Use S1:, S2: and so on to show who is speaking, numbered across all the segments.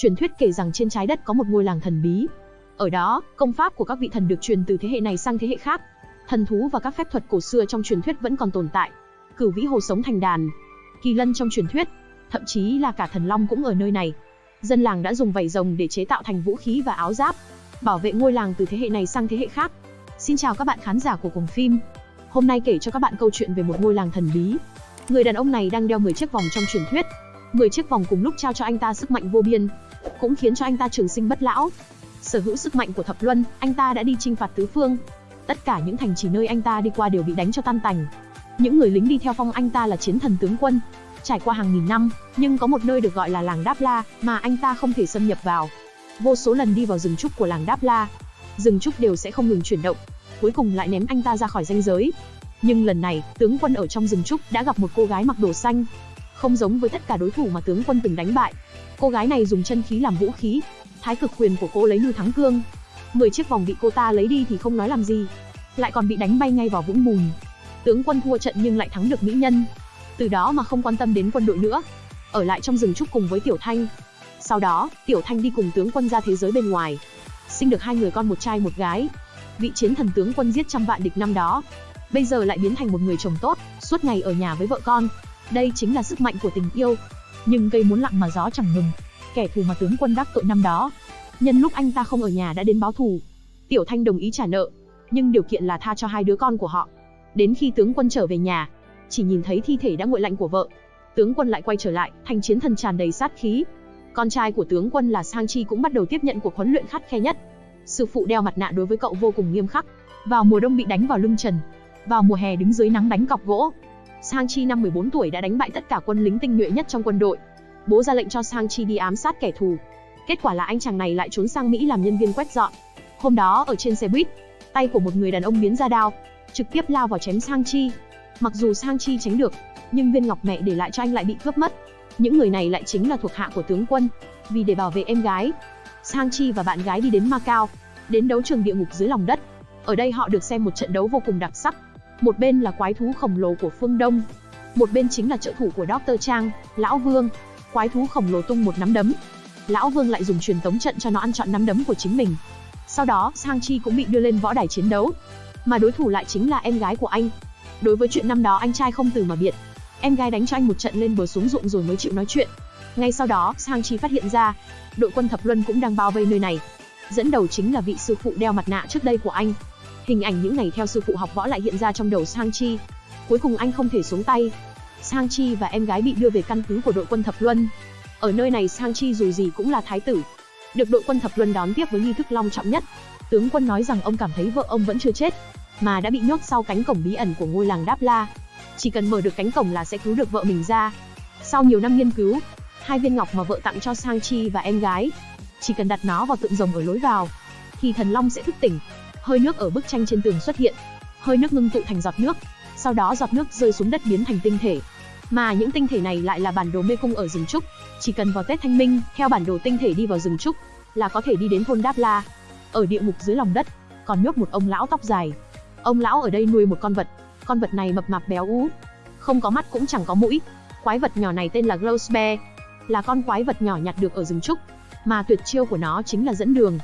S1: Truyền thuyết kể rằng trên trái đất có một ngôi làng thần bí. Ở đó, công pháp của các vị thần được truyền từ thế hệ này sang thế hệ khác. Thần thú và các phép thuật cổ xưa trong truyền thuyết vẫn còn tồn tại. Cửu vĩ hồ sống thành đàn. Kỳ lân trong truyền thuyết, thậm chí là cả thần long cũng ở nơi này. Dân làng đã dùng vảy rồng để chế tạo thành vũ khí và áo giáp, bảo vệ ngôi làng từ thế hệ này sang thế hệ khác. Xin chào các bạn khán giả của cùng phim. Hôm nay kể cho các bạn câu chuyện về một ngôi làng thần bí. Người đàn ông này đang đeo 10 chiếc vòng trong truyền thuyết. 10 chiếc vòng cùng lúc trao cho anh ta sức mạnh vô biên, cũng khiến cho anh ta trường sinh bất lão. Sở hữu sức mạnh của thập luân, anh ta đã đi chinh phạt tứ phương. Tất cả những thành trì nơi anh ta đi qua đều bị đánh cho tan tành. Những người lính đi theo phong anh ta là chiến thần tướng quân. Trải qua hàng nghìn năm, nhưng có một nơi được gọi là làng Đáp La mà anh ta không thể xâm nhập vào. Vô số lần đi vào rừng trúc của làng Đáp La, rừng trúc đều sẽ không ngừng chuyển động, cuối cùng lại ném anh ta ra khỏi ranh giới. Nhưng lần này, tướng quân ở trong rừng trúc đã gặp một cô gái mặc đồ xanh, không giống với tất cả đối thủ mà tướng quân từng đánh bại. Cô gái này dùng chân khí làm vũ khí, thái cực quyền của cô lấy như thắng cương. 10 chiếc vòng bị cô ta lấy đi thì không nói làm gì, lại còn bị đánh bay ngay vào vũng bùn. Tướng quân thua trận nhưng lại thắng được mỹ nhân. Từ đó mà không quan tâm đến quân đội nữa, ở lại trong rừng trúc cùng với Tiểu Thanh. Sau đó, Tiểu Thanh đi cùng tướng quân ra thế giới bên ngoài, sinh được hai người con một trai một gái. Vị chiến thần tướng quân giết trăm vạn địch năm đó, bây giờ lại biến thành một người chồng tốt, suốt ngày ở nhà với vợ con. Đây chính là sức mạnh của tình yêu. Nhưng cây muốn lặng mà gió chẳng ngừng. Kẻ thù mà tướng quân đắc tội năm đó, nhân lúc anh ta không ở nhà đã đến báo thù. Tiểu Thanh đồng ý trả nợ, nhưng điều kiện là tha cho hai đứa con của họ. Đến khi tướng quân trở về nhà, chỉ nhìn thấy thi thể đã nguội lạnh của vợ, tướng quân lại quay trở lại, thành chiến thần tràn đầy sát khí. Con trai của tướng quân là Sang Chi cũng bắt đầu tiếp nhận cuộc huấn luyện khắt khe nhất. Sư phụ đeo mặt nạ đối với cậu vô cùng nghiêm khắc. Vào mùa đông bị đánh vào lưng trần, vào mùa hè đứng dưới nắng đánh cọc gỗ. Sang Chi năm 14 tuổi đã đánh bại tất cả quân lính tinh nhuệ nhất trong quân đội. Bố ra lệnh cho Sang Chi đi ám sát kẻ thù. Kết quả là anh chàng này lại trốn sang Mỹ làm nhân viên quét dọn. Hôm đó ở trên xe buýt, tay của một người đàn ông biến ra đao, trực tiếp lao vào chém Sang Chi. Mặc dù Sang Chi tránh được, nhưng viên ngọc mẹ để lại cho anh lại bị cướp mất. Những người này lại chính là thuộc hạ của tướng quân. Vì để bảo vệ em gái, Sang Chi và bạn gái đi đến Macau, đến đấu trường địa ngục dưới lòng đất. Ở đây họ được xem một trận đấu vô cùng đặc sắc. Một bên là quái thú khổng lồ của phương Đông, một bên chính là trợ thủ của Dr. Trang, Lão Vương. Quái thú khổng lồ tung một nắm đấm. Lão Vương lại dùng truyền tống trận cho nó ăn chọn nắm đấm của chính mình. Sau đó, Sang Chi cũng bị đưa lên võ đài chiến đấu. Mà đối thủ lại chính là em gái của anh. Đối với chuyện năm đó anh trai không từ mà biệt. Em gái đánh cho anh một trận lên bờ xuống ruộng rồi mới chịu nói chuyện. Ngay sau đó, Sang Chi phát hiện ra, đội quân thập luân cũng đang bao vây nơi này. Dẫn đầu chính là vị sư phụ đeo mặt nạ trước đây của anh. Hình ảnh những ngày theo sư phụ học võ lại hiện ra trong đầu Sang Chi. Cuối cùng anh không thể xuống tay. Sang Chi và em gái bị đưa về căn cứ của đội quân thập luân. Ở nơi này Sang Chi dù gì cũng là thái tử, được đội quân thập luân đón tiếp với nghi thức long trọng nhất. Tướng quân nói rằng ông cảm thấy vợ ông vẫn chưa chết, mà đã bị nhốt sau cánh cổng bí ẩn của ngôi làng Đáp La. Chỉ cần mở được cánh cổng là sẽ cứu được vợ mình ra. Sau nhiều năm nghiên cứu, hai viên ngọc mà vợ tặng cho Sang Chi và em gái, chỉ cần đặt nó vào tượng rồng ở lối vào, thì thần long sẽ thức tỉnh. Hơi nước ở bức tranh trên tường xuất hiện, hơi nước ngưng tụ thành giọt nước, sau đó giọt nước rơi xuống đất biến thành tinh thể. Mà những tinh thể này lại là bản đồ mê cung ở rừng trúc, chỉ cần vào Tết Thanh Minh, theo bản đồ tinh thể đi vào rừng trúc, là có thể đi đến thôn Đáp La. Ở địa ngục dưới lòng đất, còn nhốt một ông lão tóc dài. Ông lão ở đây nuôi một con vật, con vật này mập mạp béo ú, không có mắt cũng chẳng có mũi. Quái vật nhỏ này tên là Glows là con quái vật nhỏ nhặt được ở rừng trúc, mà tuyệt chiêu của nó chính là dẫn đường.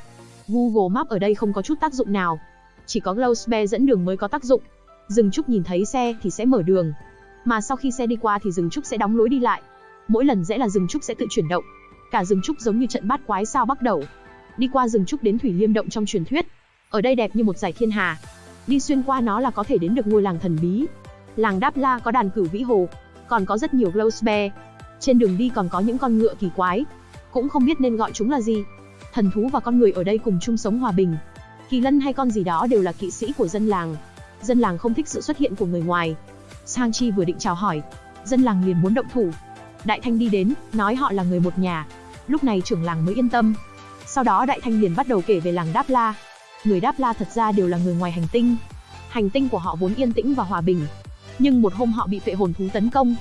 S1: Google Maps ở đây không có chút tác dụng nào, chỉ có Glows dẫn đường mới có tác dụng. Dừng trúc nhìn thấy xe thì sẽ mở đường, mà sau khi xe đi qua thì Dừng trúc sẽ đóng lối đi lại. Mỗi lần rẽ là Dừng trúc sẽ tự chuyển động. Cả rừng trúc giống như trận bát quái sao bắt đầu. Đi qua rừng trúc đến thủy liêm động trong truyền thuyết. Ở đây đẹp như một giải thiên hà. Đi xuyên qua nó là có thể đến được ngôi làng thần bí. Làng Đáp La có đàn cửu vĩ hồ, còn có rất nhiều Glows Trên đường đi còn có những con ngựa kỳ quái, cũng không biết nên gọi chúng là gì. Thần thú và con người ở đây cùng chung sống hòa bình. Kỳ lân hay con gì đó đều là kỵ sĩ của dân làng. Dân làng không thích sự xuất hiện của người ngoài. Sang Chi vừa định chào hỏi, dân làng liền muốn động thủ. Đại Thanh đi đến, nói họ là người một nhà. Lúc này trưởng làng mới yên tâm. Sau đó Đại Thanh liền bắt đầu kể về làng Đáp La. Người Đáp La thật ra đều là người ngoài hành tinh. Hành tinh của họ vốn yên tĩnh và hòa bình. Nhưng một hôm họ bị phệ hồn thú tấn công.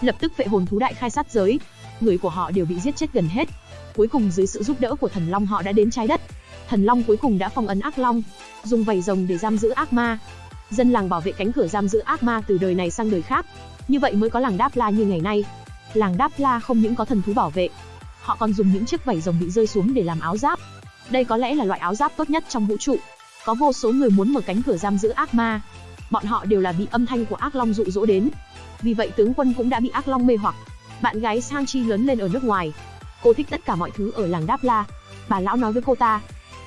S1: Lập tức phệ hồn thú đại khai sát giới. Người của họ đều bị giết chết gần hết. Cuối cùng dưới sự giúp đỡ của thần long họ đã đến trái đất. Thần long cuối cùng đã phong ấn ác long, dùng vảy rồng để giam giữ ác ma. Dân làng bảo vệ cánh cửa giam giữ ác ma từ đời này sang đời khác. Như vậy mới có làng Đáp La như ngày nay. Làng Đáp La không những có thần thú bảo vệ, Họ còn dùng những chiếc vảy rồng bị rơi xuống để làm áo giáp. Đây có lẽ là loại áo giáp tốt nhất trong vũ trụ. Có vô số người muốn mở cánh cửa giam giữ ác ma. Bọn họ đều là bị âm thanh của ác long dụ dỗ đến. Vì vậy tướng quân cũng đã bị ác long mê hoặc. Bạn gái Sang Chi lớn lên ở nước ngoài. Cô thích tất cả mọi thứ ở làng Đáp La. Bà lão nói với cô ta,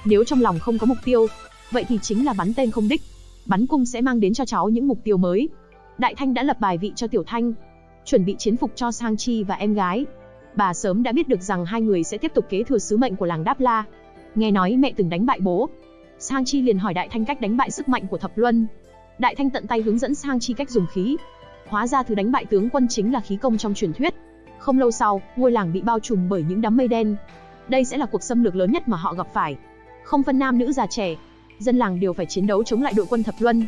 S1: nếu trong lòng không có mục tiêu, vậy thì chính là bắn tên không đích. Bắn cung sẽ mang đến cho cháu những mục tiêu mới. Đại Thanh đã lập bài vị cho Tiểu Thanh, chuẩn bị chiến phục cho Sang Chi và em gái. Bà sớm đã biết được rằng hai người sẽ tiếp tục kế thừa sứ mệnh của làng Đáp La. Nghe nói mẹ từng đánh bại bố. Sang Chi liền hỏi Đại Thanh cách đánh bại sức mạnh của Thập Luân. Đại Thanh tận tay hướng dẫn Sang Chi cách dùng khí. Hóa ra thứ đánh bại tướng quân chính là khí công trong truyền thuyết. Không lâu sau, ngôi làng bị bao trùm bởi những đám mây đen. Đây sẽ là cuộc xâm lược lớn nhất mà họ gặp phải. Không phân nam nữ già trẻ, dân làng đều phải chiến đấu chống lại đội quân Thập Luân.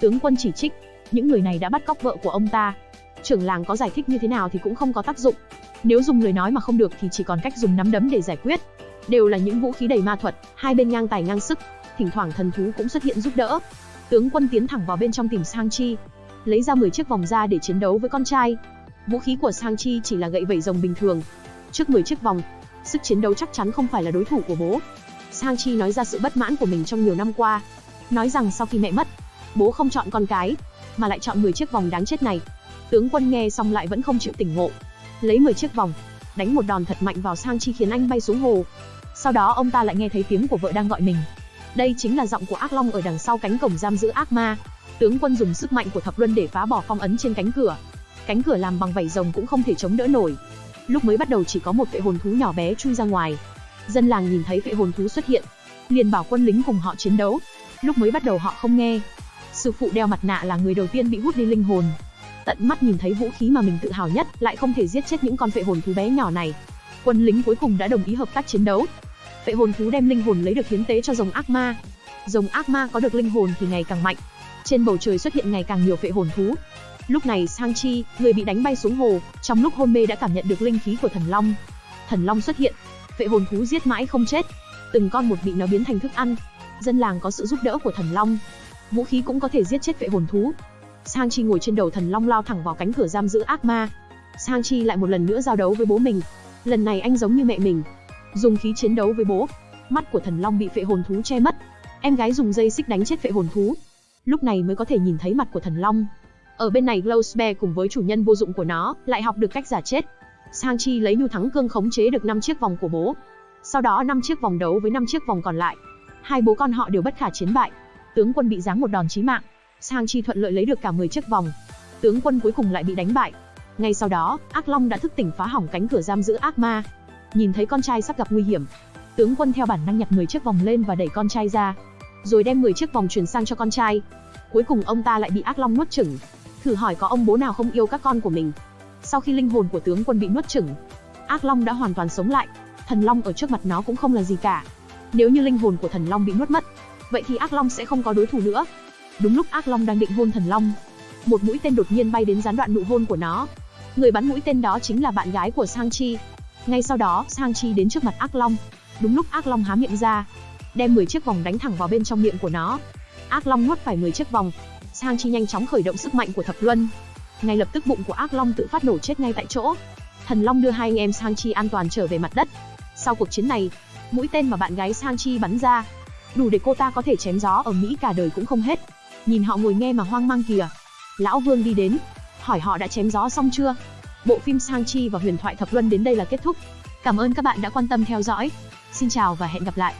S1: Tướng quân chỉ trích, những người này đã bắt cóc vợ của ông ta. Trưởng làng có giải thích như thế nào thì cũng không có tác dụng. Nếu dùng lời nói mà không được thì chỉ còn cách dùng nắm đấm để giải quyết. Đều là những vũ khí đầy ma thuật, hai bên ngang tài ngang sức, thỉnh thoảng thần thú cũng xuất hiện giúp đỡ. Tướng quân tiến thẳng vào bên trong tìm Sang Chi, lấy ra 10 chiếc vòng da để chiến đấu với con trai. Vũ khí của Sang Chi chỉ là gậy vẩy rồng bình thường. Trước 10 chiếc vòng, sức chiến đấu chắc chắn không phải là đối thủ của bố. Sang Chi nói ra sự bất mãn của mình trong nhiều năm qua. Nói rằng sau khi mẹ mất, bố không chọn con cái, mà lại chọn 10 chiếc vòng đáng chết này. Tướng quân nghe xong lại vẫn không chịu tỉnh ngộ. Lấy 10 chiếc vòng, đánh một đòn thật mạnh vào Sang Chi khiến anh bay xuống hồ. Sau đó ông ta lại nghe thấy tiếng của vợ đang gọi mình. Đây chính là giọng của ác long ở đằng sau cánh cổng giam giữ ác ma. Tướng quân dùng sức mạnh của thập luân để phá bỏ phong ấn trên cánh cửa. Cánh cửa làm bằng vảy rồng cũng không thể chống đỡ nổi. Lúc mới bắt đầu chỉ có một vệ hồn thú nhỏ bé chui ra ngoài. Dân làng nhìn thấy vệ hồn thú xuất hiện, liền bảo quân lính cùng họ chiến đấu. Lúc mới bắt đầu họ không nghe. Sư phụ đeo mặt nạ là người đầu tiên bị hút đi linh hồn. Tận mắt nhìn thấy vũ khí mà mình tự hào nhất, lại không thể giết chết những con vệ hồn thú bé nhỏ này. Quân lính cuối cùng đã đồng ý hợp tác chiến đấu. Vệ hồn thú đem linh hồn lấy được hiến tế cho rồng ác ma. Rồng ác ma có được linh hồn thì ngày càng mạnh. Trên bầu trời xuất hiện ngày càng nhiều vệ hồn thú. Lúc này Sang Chi, người bị đánh bay xuống hồ, trong lúc hôn mê đã cảm nhận được linh khí của thần long. Thần long xuất hiện, vệ hồn thú giết mãi không chết, từng con một bị nó biến thành thức ăn. Dân làng có sự giúp đỡ của thần long, vũ khí cũng có thể giết chết vệ hồn thú. Sang Chi ngồi trên đầu thần long lao thẳng vào cánh cửa giam giữ ác ma. Sang Chi lại một lần nữa giao đấu với bố mình. Lần này anh giống như mẹ mình, dùng khí chiến đấu với bố. Mắt của thần long bị vệ hồn thú che mất. Em gái dùng dây xích đánh chết vệ hồn thú. Lúc này mới có thể nhìn thấy mặt của thần long. Ở bên này Glowsbear cùng với chủ nhân vô dụng của nó, lại học được cách giả chết. Sang Chi lấy nhu thắng cương khống chế được 5 chiếc vòng của bố. Sau đó 5 chiếc vòng đấu với 5 chiếc vòng còn lại. Hai bố con họ đều bất khả chiến bại. Tướng quân bị giáng một đòn chí mạng. Sang Chi thuận lợi lấy được cả 10 chiếc vòng. Tướng quân cuối cùng lại bị đánh bại. Ngay sau đó, Ác Long đã thức tỉnh phá hỏng cánh cửa giam giữ ác ma. Nhìn thấy con trai sắp gặp nguy hiểm, tướng quân theo bản năng nhặt 10 chiếc vòng lên và đẩy con trai ra, rồi đem 10 chiếc vòng chuyển sang cho con trai. Cuối cùng ông ta lại bị Ác Long nuốt chửng. Thử hỏi có ông bố nào không yêu các con của mình. Sau khi linh hồn của tướng quân bị nuốt chửng, Ác Long đã hoàn toàn sống lại. Thần Long ở trước mặt nó cũng không là gì cả. Nếu như linh hồn của Thần Long bị nuốt mất, vậy thì Ác Long sẽ không có đối thủ nữa. Đúng lúc Ác Long đang định hôn Thần Long, một mũi tên đột nhiên bay đến gián đoạn nụ hôn của nó. Người bắn mũi tên đó chính là bạn gái của Sang Chi. Ngay sau đó, Sang Chi đến trước mặt Ác Long. Đúng lúc Ác Long há miệng ra, đem 10 chiếc vòng đánh thẳng vào bên trong miệng của nó. Ác Long nuốt phải 10 chiếc vòng. Sang Chi nhanh chóng khởi động sức mạnh của Thập Luân, ngay lập tức bụng của ác long tự phát nổ chết ngay tại chỗ. Thần Long đưa hai anh em Sang Chi an toàn trở về mặt đất. Sau cuộc chiến này, mũi tên mà bạn gái Sang Chi bắn ra, đủ để cô ta có thể chém gió ở Mỹ cả đời cũng không hết. Nhìn họ ngồi nghe mà hoang mang kìa. Lão Vương đi đến, hỏi họ đã chém gió xong chưa? Bộ phim Sang Chi và huyền thoại thập luân đến đây là kết thúc. Cảm ơn các bạn đã quan tâm theo dõi. Xin chào và hẹn gặp lại.